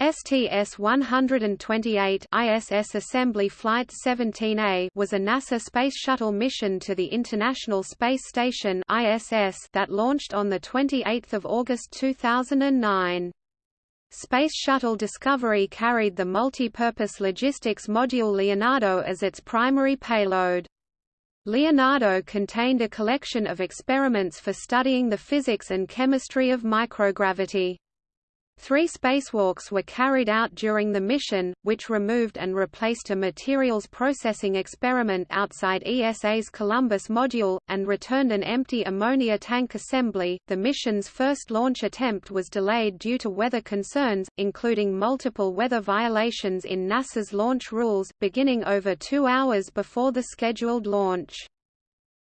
STS-128 ISS Assembly Flight 17A was a NASA Space Shuttle mission to the International Space Station ISS that launched on 28 August 2009. Space Shuttle Discovery carried the multi-purpose logistics module Leonardo as its primary payload. Leonardo contained a collection of experiments for studying the physics and chemistry of microgravity. Three spacewalks were carried out during the mission, which removed and replaced a materials processing experiment outside ESA's Columbus module, and returned an empty ammonia tank assembly. The mission's first launch attempt was delayed due to weather concerns, including multiple weather violations in NASA's launch rules, beginning over two hours before the scheduled launch.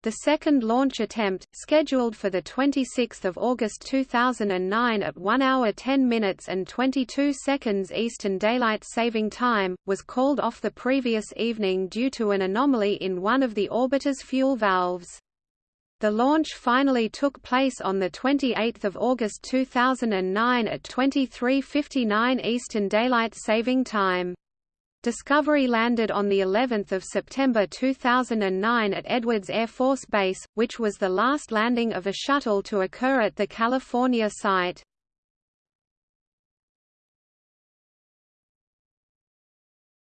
The second launch attempt, scheduled for 26 August 2009 at 1 hour 10 minutes and 22 seconds Eastern Daylight Saving Time, was called off the previous evening due to an anomaly in one of the orbiter's fuel valves. The launch finally took place on 28 August 2009 at 23.59 Eastern Daylight Saving Time. Discovery landed on the 11th of September 2009 at Edwards Air Force Base, which was the last landing of a shuttle to occur at the California site.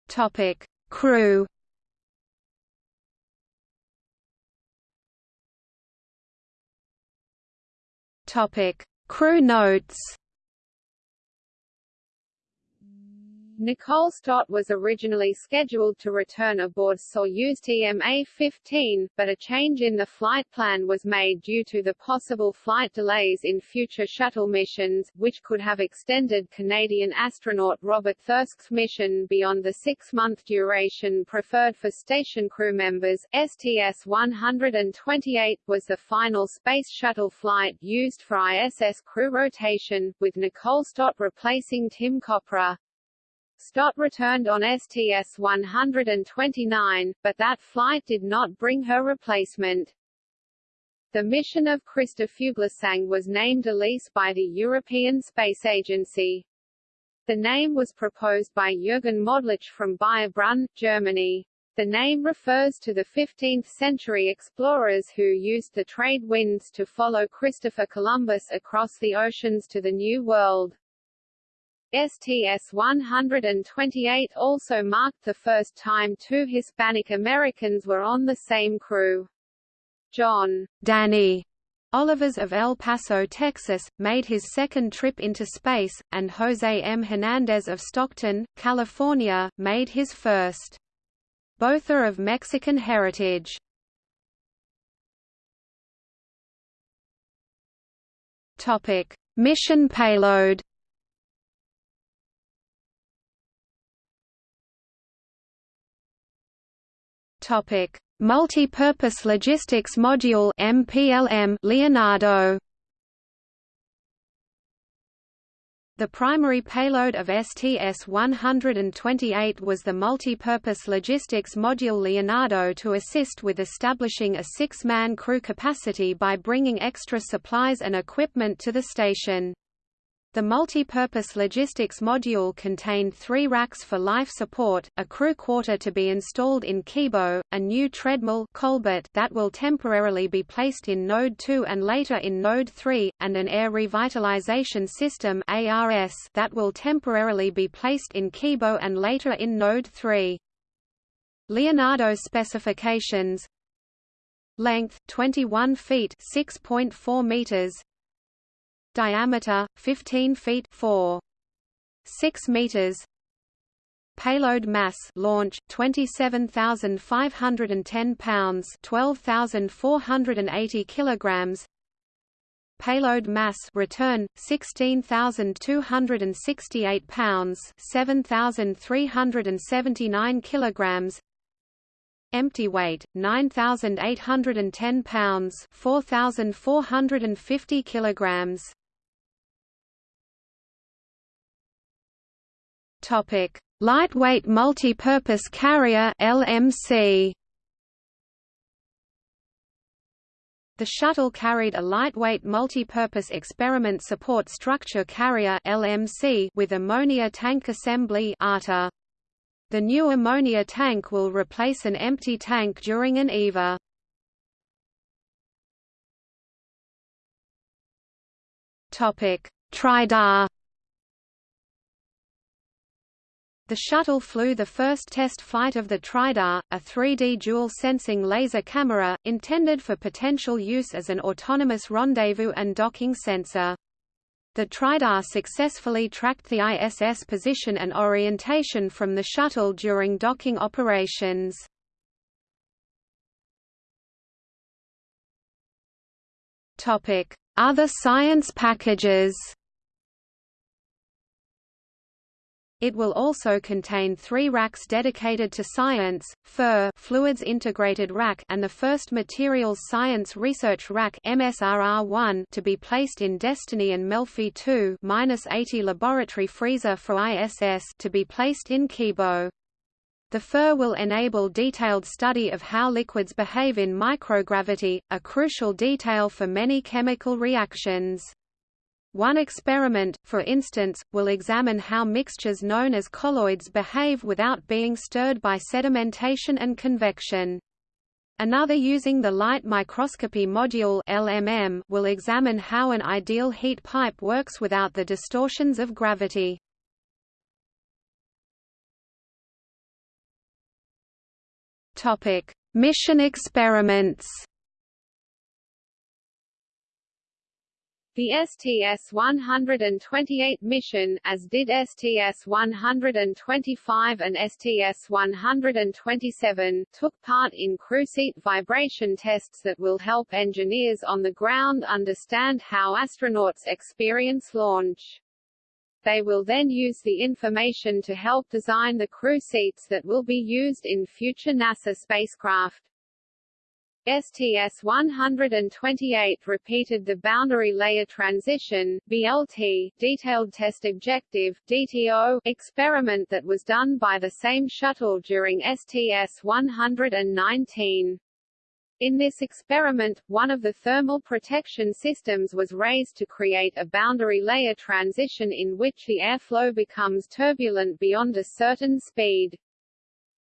Topic: Crew. Topic: Crew notes. Nicole Stott was originally scheduled to return aboard Soyuz TMA-15, but a change in the flight plan was made due to the possible flight delays in future shuttle missions, which could have extended Canadian astronaut Robert Thirsk's mission beyond the six-month duration preferred for station crew members. STS-128 was the final Space Shuttle flight used for ISS crew rotation, with Nicole Stott replacing Tim Kopra. Stott returned on STS-129, but that flight did not bring her replacement. The mission of Christer Fuglesang was named Alissé by the European Space Agency. The name was proposed by Jürgen Modlich from Baierbrunn, Germany. The name refers to the 15th-century explorers who used the trade winds to follow Christopher Columbus across the oceans to the New World. STS-128 also marked the first time two Hispanic Americans were on the same crew. John Danny Olivas of El Paso, Texas, made his second trip into space, and Jose M. Hernandez of Stockton, California, made his first. Both are of Mexican heritage. Mission payload. Topic: Multi-Purpose Logistics Module (MPLM) Leonardo. The primary payload of STS-128 was the multi-purpose logistics module Leonardo to assist with establishing a six-man crew capacity by bringing extra supplies and equipment to the station. The multi-purpose logistics module contained three racks for life support, a crew quarter to be installed in Kibo, a new treadmill Colbert that will temporarily be placed in Node 2 and later in Node 3, and an air revitalization system ARS that will temporarily be placed in Kibo and later in Node 3. Leonardo specifications Length 21 feet 6.4 meters diameter 15 feet 4 6 meters. Payload mass launch 27510 pounds 12480 kilograms. Payload mass return 16268 pounds 7379 kilograms. Empty weight 9810 pounds 4450 kilograms Topic: Lightweight Multi-Purpose Carrier (LMC). The shuttle carried a lightweight multi-purpose experiment support structure carrier LMC with ammonia tank assembly ATA. The new ammonia tank will replace an empty tank during an EVA. Topic: TRIDAR The shuttle flew the first test flight of the TRIDAR, a 3D dual-sensing laser camera, intended for potential use as an autonomous rendezvous and docking sensor. The TRIDAR successfully tracked the ISS position and orientation from the shuttle during docking operations. Other science packages It will also contain three racks dedicated to science, FIR Fluids Integrated Rack and the first Materials Science Research Rack MSRR1 to be placed in Destiny and Melfi 2 -80 laboratory freezer for ISS to be placed in Kibo. The FIR will enable detailed study of how liquids behave in microgravity, a crucial detail for many chemical reactions. One experiment, for instance, will examine how mixtures known as colloids behave without being stirred by sedimentation and convection. Another using the Light Microscopy Module LMM will examine how an ideal heat pipe works without the distortions of gravity. Topic: Mission experiments. The STS-128 mission, as did STS-125 and STS-127, took part in crew seat vibration tests that will help engineers on the ground understand how astronauts experience launch. They will then use the information to help design the crew seats that will be used in future NASA spacecraft. STS-128 repeated the boundary layer transition BLT detailed test objective DTO experiment that was done by the same shuttle during STS-119. In this experiment, one of the thermal protection systems was raised to create a boundary layer transition in which the airflow becomes turbulent beyond a certain speed.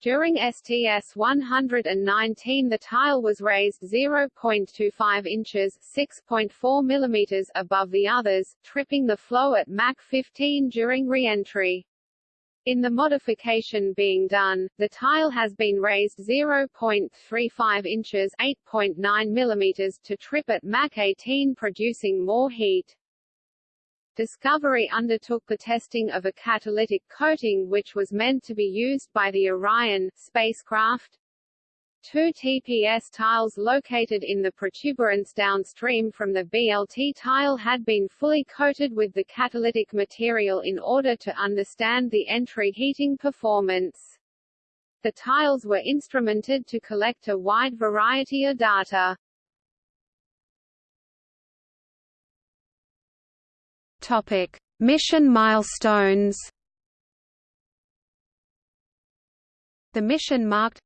During STS-119 the tile was raised 0.25 inches 6.4 mm above the others, tripping the flow at Mach 15 during re-entry. In the modification being done, the tile has been raised 0.35 inches 8.9 mm to trip at Mach 18 producing more heat. Discovery undertook the testing of a catalytic coating which was meant to be used by the Orion spacecraft. Two TPS tiles located in the protuberance downstream from the BLT tile had been fully coated with the catalytic material in order to understand the entry heating performance. The tiles were instrumented to collect a wide variety of data. Topic: Mission milestones. The mission marked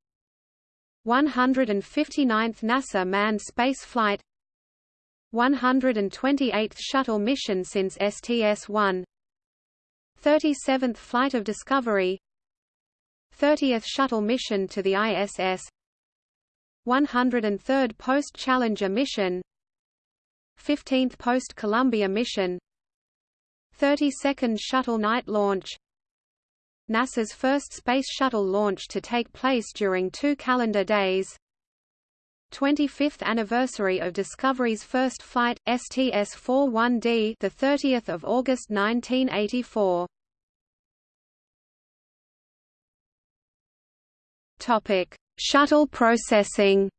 159th NASA manned space flight 128th shuttle mission since STS-1 37th flight of Discovery 30th shuttle mission to the ISS 103rd post-Challenger mission 15th post-Columbia mission 32nd Shuttle night launch. NASA's first Space Shuttle launch to take place during two calendar days. 25th anniversary of Discovery's first flight STS-41D the 30th of August 1984 Topic Shuttle processing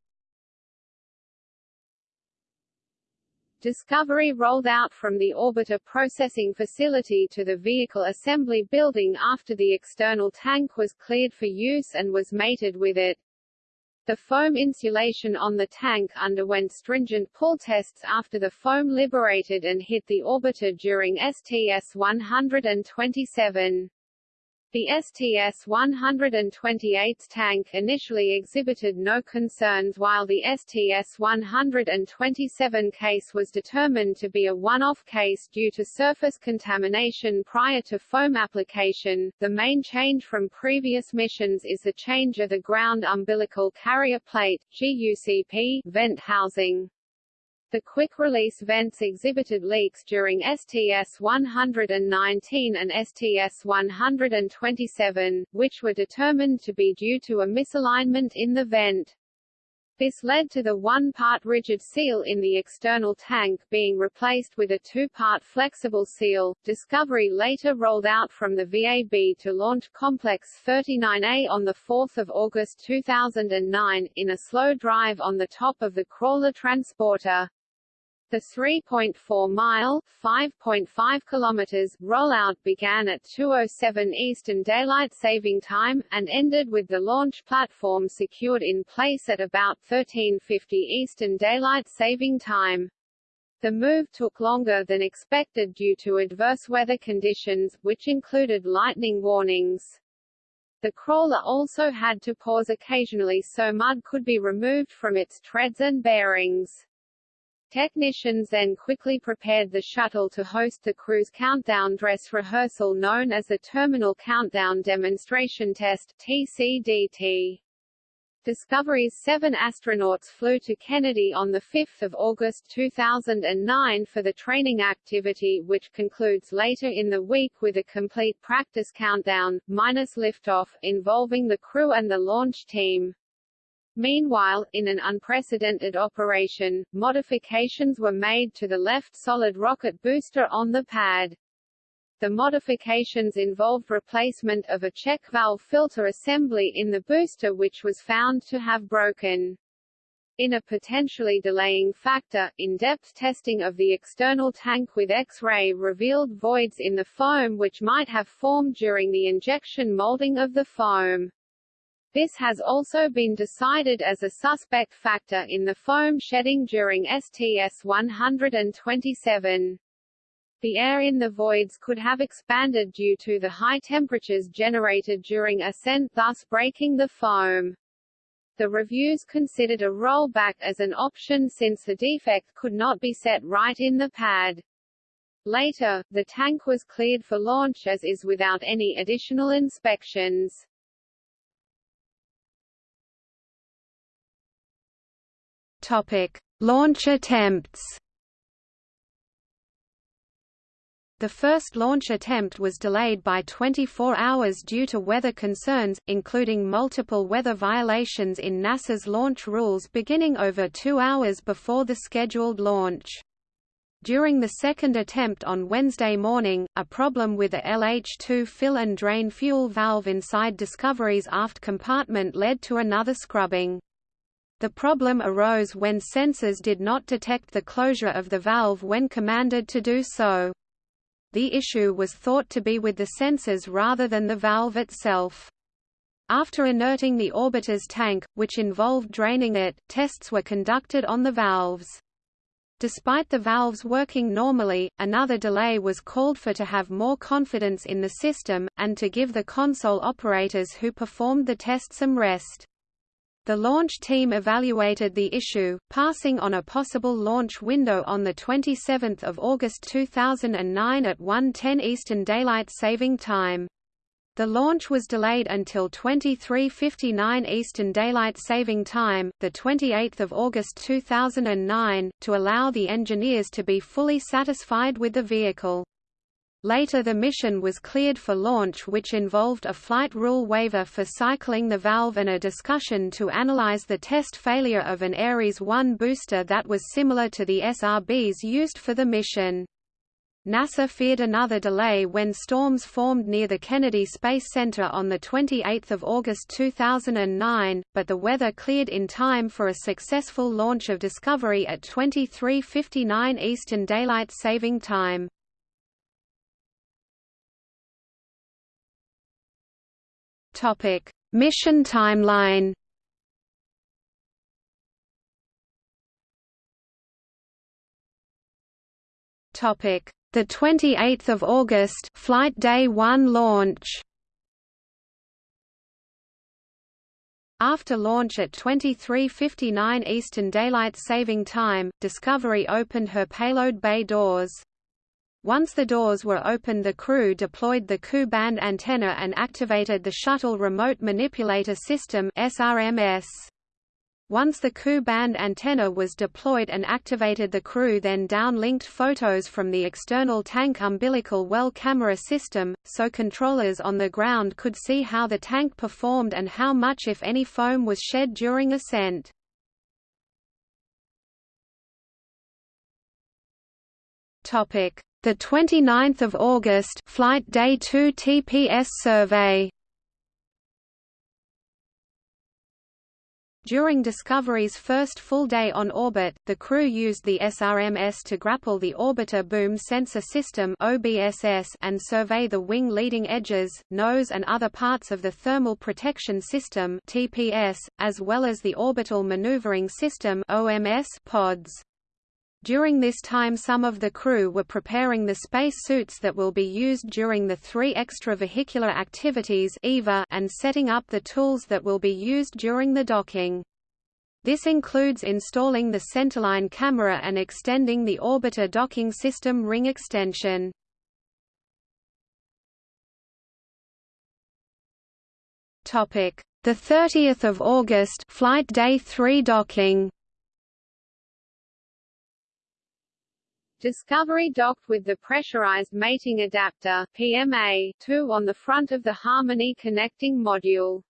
Discovery rolled out from the orbiter processing facility to the vehicle assembly building after the external tank was cleared for use and was mated with it. The foam insulation on the tank underwent stringent pull tests after the foam liberated and hit the orbiter during STS-127. The STS-128 tank initially exhibited no concerns while the STS-127 case was determined to be a one-off case due to surface contamination prior to foam application. The main change from previous missions is the change of the ground umbilical carrier plate GUCP vent housing. The quick-release vents exhibited leaks during STS-119 and STS-127, which were determined to be due to a misalignment in the vent. This led to the one-part rigid seal in the external tank being replaced with a two-part flexible seal. Discovery later rolled out from the VAB to Launch Complex 39A on 4 August 2009, in a slow drive on the top of the crawler transporter. The 3.4-mile (5.5 kilometers) rollout began at 2:07 Eastern Daylight Saving Time and ended with the launch platform secured in place at about 13:50 Eastern Daylight Saving Time. The move took longer than expected due to adverse weather conditions, which included lightning warnings. The crawler also had to pause occasionally so mud could be removed from its treads and bearings. Technicians then quickly prepared the shuttle to host the crew's countdown dress rehearsal known as the Terminal Countdown Demonstration Test TCDT. Discovery's seven astronauts flew to Kennedy on 5 August 2009 for the training activity which concludes later in the week with a complete practice countdown, minus liftoff, involving the crew and the launch team. Meanwhile, in an unprecedented operation, modifications were made to the left solid rocket booster on the pad. The modifications involved replacement of a check valve filter assembly in the booster which was found to have broken. In a potentially delaying factor, in-depth testing of the external tank with X-ray revealed voids in the foam which might have formed during the injection molding of the foam. This has also been decided as a suspect factor in the foam shedding during STS-127. The air in the voids could have expanded due to the high temperatures generated during ascent thus breaking the foam. The reviews considered a rollback as an option since the defect could not be set right in the pad. Later, the tank was cleared for launch as is without any additional inspections. Topic: Launch attempts. The first launch attempt was delayed by 24 hours due to weather concerns, including multiple weather violations in NASA's launch rules beginning over two hours before the scheduled launch. During the second attempt on Wednesday morning, a problem with a LH2 fill and drain fuel valve inside Discovery's aft compartment led to another scrubbing. The problem arose when sensors did not detect the closure of the valve when commanded to do so. The issue was thought to be with the sensors rather than the valve itself. After inerting the orbiter's tank, which involved draining it, tests were conducted on the valves. Despite the valves working normally, another delay was called for to have more confidence in the system, and to give the console operators who performed the test some rest. The launch team evaluated the issue, passing on a possible launch window on 27 August 2009 at 1.10 Eastern Daylight Saving Time. The launch was delayed until 23:59 Eastern Daylight Saving Time, the 28th of August 2009, to allow the engineers to be fully satisfied with the vehicle. Later the mission was cleared for launch which involved a flight rule waiver for cycling the valve and a discussion to analyze the test failure of an Ares 1 booster that was similar to the SRBs used for the mission. NASA feared another delay when storms formed near the Kennedy Space Center on 28 August 2009, but the weather cleared in time for a successful launch of Discovery at 23:59 Eastern Daylight Saving Time. Topic: Mission timeline. Topic: The 28th of August, flight day 1 launch. After launch at 23:59 Eastern Daylight Saving Time, Discovery opened her payload bay doors. Once the doors were opened the crew deployed the Ku-band antenna and activated the Shuttle Remote Manipulator System SRMS. Once the Ku-band antenna was deployed and activated the crew then downlinked photos from the external tank umbilical well camera system, so controllers on the ground could see how the tank performed and how much if any foam was shed during ascent. The 29th of August Flight Day 2 TPS survey During Discovery's first full day on orbit, the crew used the SRMS to grapple the Orbiter Boom Sensor System and survey the wing leading edges, nose and other parts of the Thermal Protection System as well as the Orbital Maneuvering System pods. During this time some of the crew were preparing the space suits that will be used during the three extravehicular activities EVA and setting up the tools that will be used during the docking. This includes installing the centerline camera and extending the orbiter docking system ring extension. The 30th of August, flight day 3 docking. Discovery docked with the Pressurized Mating Adapter PMA-2 on the front of the Harmony connecting module.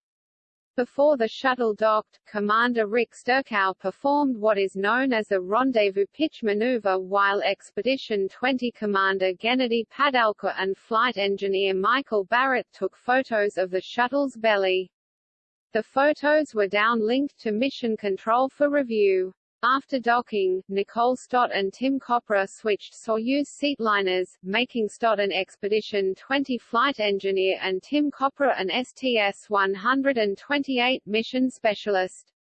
Before the shuttle docked, Commander Rick Sturckow performed what is known as a rendezvous pitch maneuver while Expedition 20 Commander Gennady Padalka and flight engineer Michael Barratt took photos of the shuttle's belly. The photos were downlinked to Mission Control for review. After docking, Nicole Stott and Tim Kopra switched Soyuz seatliners, making Stott an Expedition 20 flight engineer and Tim Kopra an STS-128 mission specialist.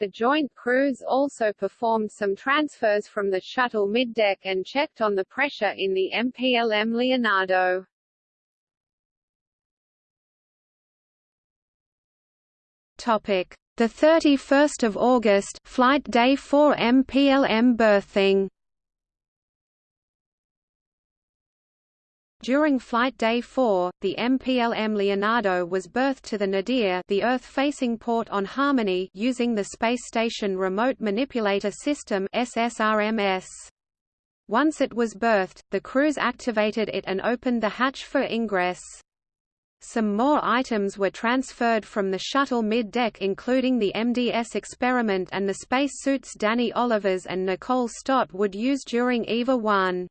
The joint crews also performed some transfers from the shuttle middeck and checked on the pressure in the MPLM Leonardo. Topic: the 31st of August, flight day 4 MPLM berthing. During Flight Day 4, the MPLM Leonardo was berthed to the Nadir the Earth-facing port on Harmony using the Space Station Remote Manipulator System SSRMS. Once it was berthed, the crews activated it and opened the hatch for ingress. Some more items were transferred from the shuttle mid-deck including the MDS experiment and the spacesuits Danny Olivas and Nicole Stott would use during EVA 1.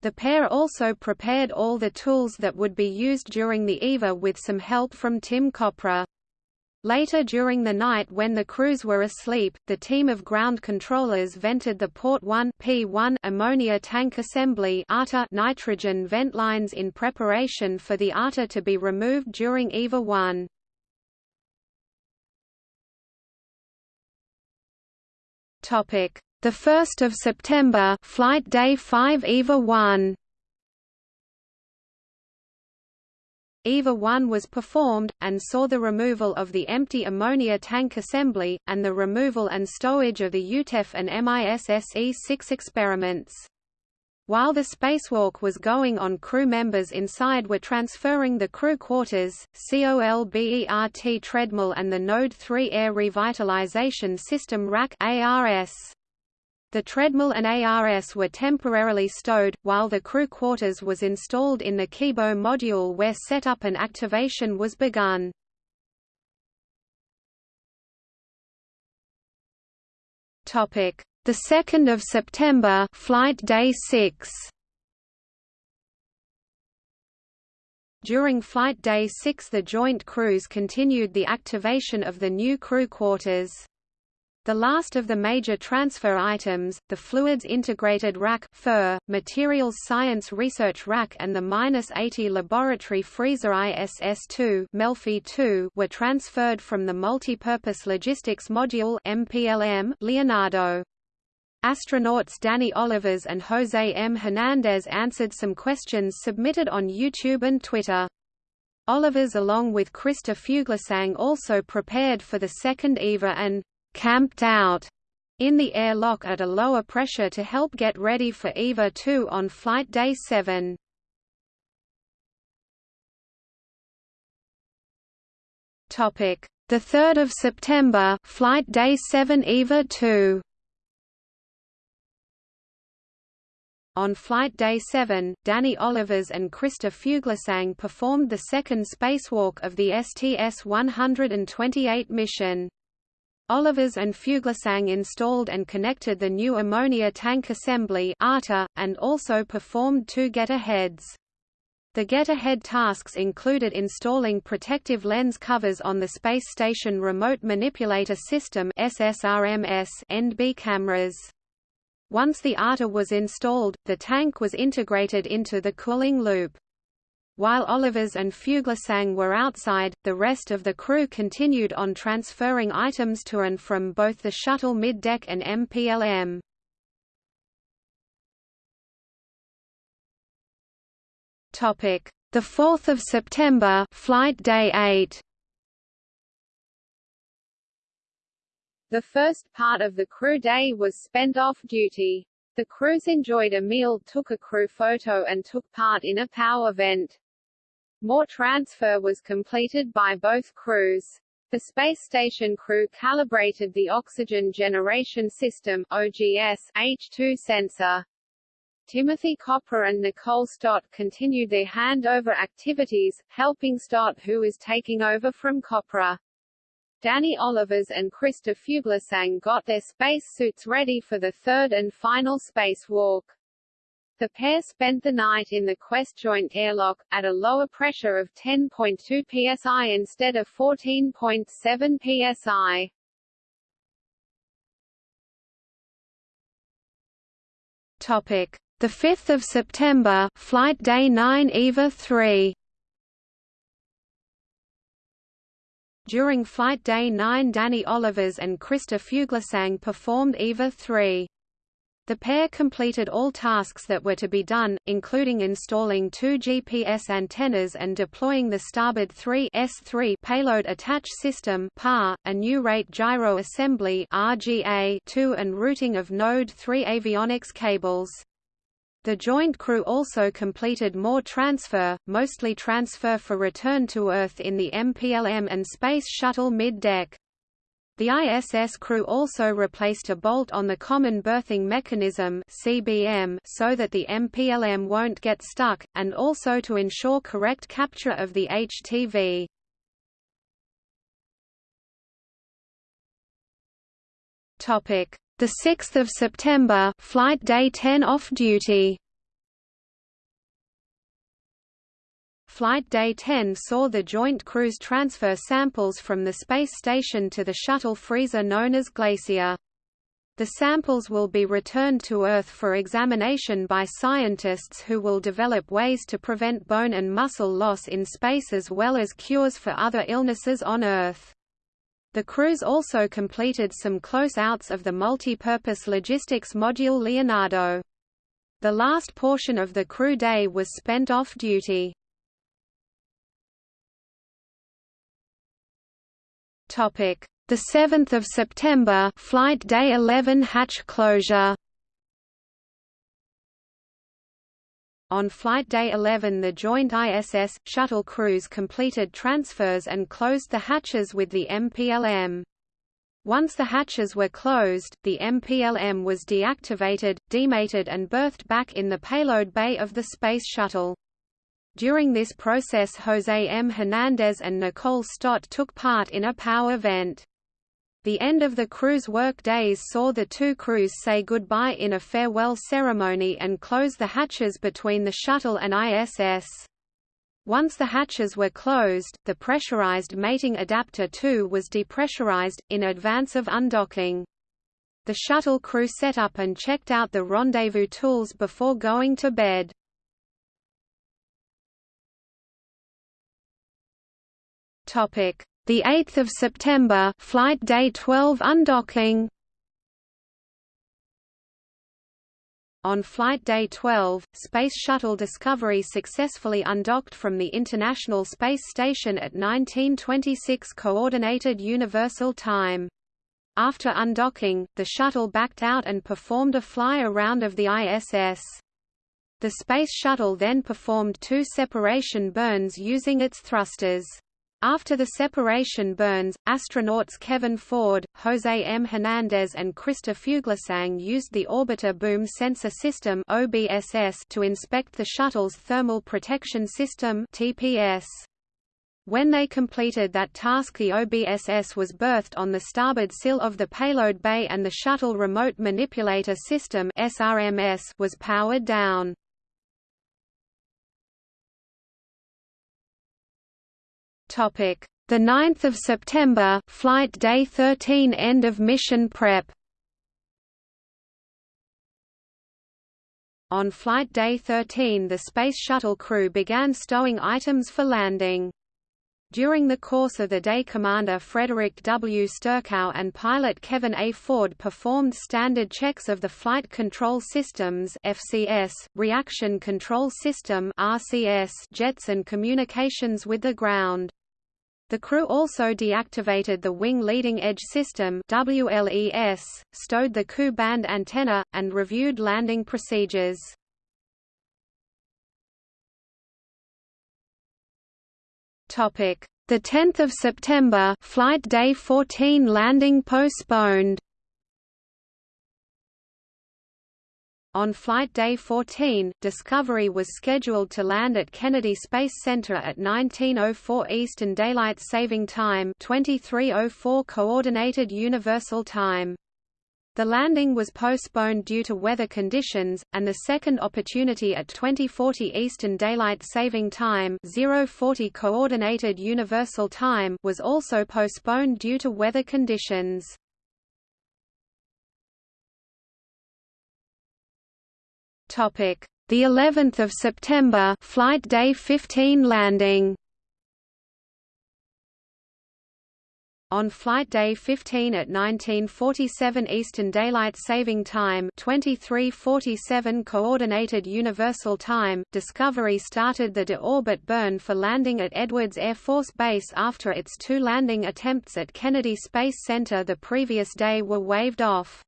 The pair also prepared all the tools that would be used during the EVA with some help from Tim Kopra. Later during the night when the crews were asleep, the team of ground controllers vented the Port 1 P1 ammonia tank assembly nitrogen vent lines in preparation for the ATA to be removed during EVA 1. Topic: The 1st of September, flight day 5 EVA 1. EVA 1 was performed, and saw the removal of the empty ammonia tank assembly, and the removal and stowage of the EuTEF and MISSE-6 experiments. While the spacewalk was going on crew members inside were transferring the crew quarters, COLBERT treadmill and the Node 3 Air Revitalization System rack ARS. The treadmill and ARS were temporarily stowed, while the crew quarters was installed in the Kibo module where setup and activation was begun. Topic: The 2nd of September, flight day 6. During Flight Day 6 the joint crews continued the activation of the new crew quarters. The last of the major transfer items, the Fluids Integrated Rack FIR, Materials Science Research Rack and the -80 Laboratory Freezer ISS-2 Melfi 2 were transferred from the Multipurpose Logistics Module MPLM Leonardo. Astronauts Danny Olivas and Jose M. Hernandez answered some questions submitted on YouTube and Twitter. Olivas along with Christer Fuglesang also prepared for the second EVA and «camped out» in the airlock at a lower pressure to help get ready for EVA 2 on flight day 7. Topic: The 3rd of September, flight day 7 EVA 2. On Flight Day 7, Danny Olivas and Christer Fuglesang performed the second spacewalk of the STS-128 mission. Olivas and Fuglesang installed and connected the new ammonia tank assembly and also performed two get-aheads. The get-ahead tasks included installing protective lens covers on the Space Station Remote Manipulator System NB cameras. Once the ARTA was installed, the tank was integrated into the cooling loop. While Olivas and Fuglesang were outside, the rest of the crew continued on transferring items to and from both the shuttle middeck and MPLM. Topic: The 4th of September, flight day 8. The first part of the crew day was spent off duty. The crews enjoyed a meal, took a crew photo and took part in a PAO event. More transfer was completed by both crews. The space station crew calibrated the Oxygen Generation System OGS H2 sensor. Timothy Kopra and Nicole Stott continued their handover activities, helping Stott who is taking over from Kopra. Danny Olivas and Christer Fuglesang got their spacesuits ready for the third and final spacewalk. The pair spent the night in the Quest joint airlock, at a lower pressure of 10.2 psi instead of 14.7 psi. Topic: The 5th of September, flight day 9 EVA 3. During Flight Day 9 Danny Olivas and Christer Fuglesang performed EVA 3. The pair completed all tasks that were to be done, including installing two GPS antennas and deploying the Starboard 3 S3 payload attach system PAR, a new rate gyro assembly RGA 2 and routing of Node 3 avionics cables. The joint crew also completed more transfer, mostly transfer for return to Earth in the MPLM and Space Shuttle mid-deck. The ISS crew also replaced a bolt on the Common Berthing Mechanism CBM so that the MPLM won't get stuck, and also to ensure correct capture of the HTV. Topic: the 6th of September, flight day 10 off duty. Flight Day 10 saw the joint crews transfer samples from the space station to the shuttle freezer known as Glacier. The samples will be returned to Earth for examination by scientists who will develop ways to prevent bone and muscle loss in space as well as cures for other illnesses on Earth. The crews also completed some close-outs of the multi-purpose logistics module Leonardo. The last portion of the crew day was spent off-duty. Topic: The 7th of September, flight day 11 hatch closure. On Flight Day 11 the joint ISS, shuttle crews completed transfers and closed the hatches with the MPLM. Once the hatches were closed, the MPLM was deactivated, demated and berthed back in the payload bay of the Space Shuttle. During this process Jose M. Hernandez and Nicole Stott took part in a PAO event. The end of the crew's work days saw the two crews say goodbye in a farewell ceremony and close the hatches between the shuttle and ISS. Once the hatches were closed, the pressurized mating adapter 2 was depressurized, in advance of undocking. The shuttle crew set up and checked out the rendezvous tools before going to bed. Topic: the 8th of September, flight day 12 undocking. On flight day 12, Space Shuttle Discovery successfully undocked from the International Space Station at 1926 Coordinated Universal Time. After undocking, the shuttle backed out and performed a fly-around of the ISS. The Space Shuttle then performed two separation burns using its thrusters. After the separation burns, astronauts Kevin Ford, Jose M. Hernandez and Christer Fuglesang used the Orbiter Boom Sensor System to inspect the shuttle's Thermal Protection System. When they completed that task the OBSS was berthed on the starboard sill of the payload bay and the Shuttle Remote Manipulator System was powered down. Topic: The 9th of September, flight day 13 end of mission prep. On flight day 13 the Space Shuttle crew began stowing items for landing. During the course of the day Commander Frederick W. Sturckow and pilot Kevin A. Ford performed standard checks of the Flight Control Systems FCS, Reaction Control System RCS jets and communications with the ground. The crew also deactivated the Wing Leading Edge System WLES, stowed the Ku band antenna, and reviewed landing procedures. Topic: The 10th of September, flight day 14 landing postponed. On flight day 14, Discovery was scheduled to land at Kennedy Space Center at 1904 Eastern Daylight Saving Time 2304 Coordinated Universal Time. The landing was postponed due to weather conditions, and the second opportunity at 2040 Eastern Daylight Saving Time 040 Coordinated Universal Time was also postponed due to weather conditions. Topic: The 11th of September, flight day 15 landing. On flight day 15 at 1947 Eastern Daylight Saving Time 2347 Coordinated Universal Time, Discovery started the de-orbit burn for landing at Edwards Air Force Base after its two landing attempts at Kennedy Space Center the previous day were waved off.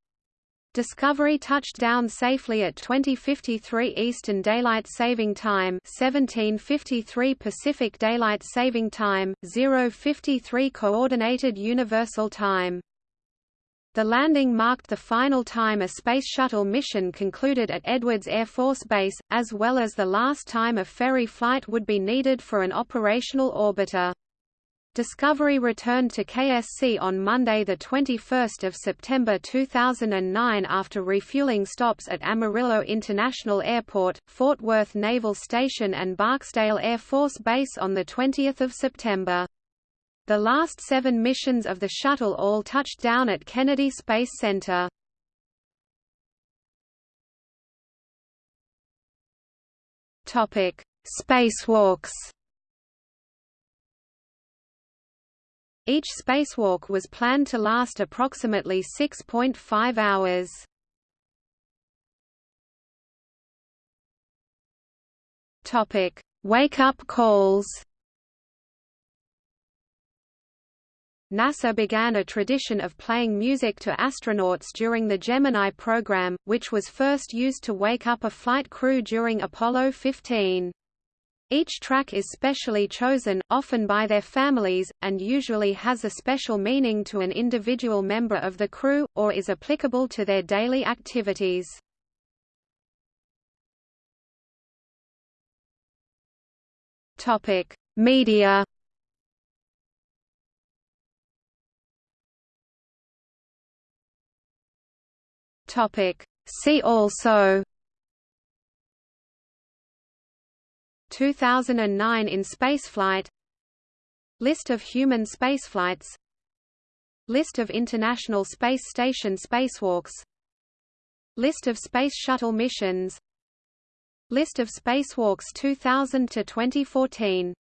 Discovery touched down safely at 2053 Eastern Daylight Saving Time 1753 Pacific Daylight Saving Time, 053 Coordinated Universal Time. The landing marked the final time a Space Shuttle mission concluded at Edwards Air Force Base, as well as the last time a ferry flight would be needed for an operational orbiter. Discovery returned to KSC on Monday 21 September 2009 after refueling stops at Amarillo International Airport, Fort Worth Naval Station and Barksdale Air Force Base on 20 September. The last seven missions of the shuttle all touched down at Kennedy Space Center. Spacewalks Each spacewalk was planned to last approximately 6.5 hours. Topic: Wake-up calls. NASA began a tradition of playing music to astronauts during the Gemini program, which was first used to wake up a flight crew during Apollo 15. Each track is specially chosen, often by their families, and usually has a special meaning to an individual member of the crew, or is applicable to their daily activities. Media See also 2009 in spaceflight List of human spaceflights List of International Space Station spacewalks List of Space Shuttle missions List of spacewalks 2000 to 2014